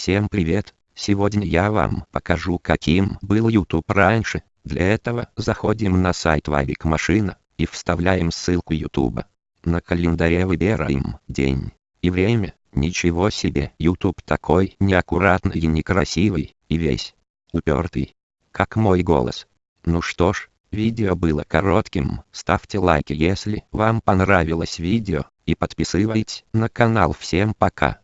Всем привет! Сегодня я вам покажу каким был YouTube раньше. Для этого заходим на сайт Вавик Машина и вставляем ссылку YouTube. На календаре выбираем день и время. Ничего себе, YouTube такой неаккуратный и некрасивый, и весь упертый, как мой голос. Ну что ж, видео было коротким, ставьте лайки если вам понравилось видео, и подписывайтесь на канал. Всем пока.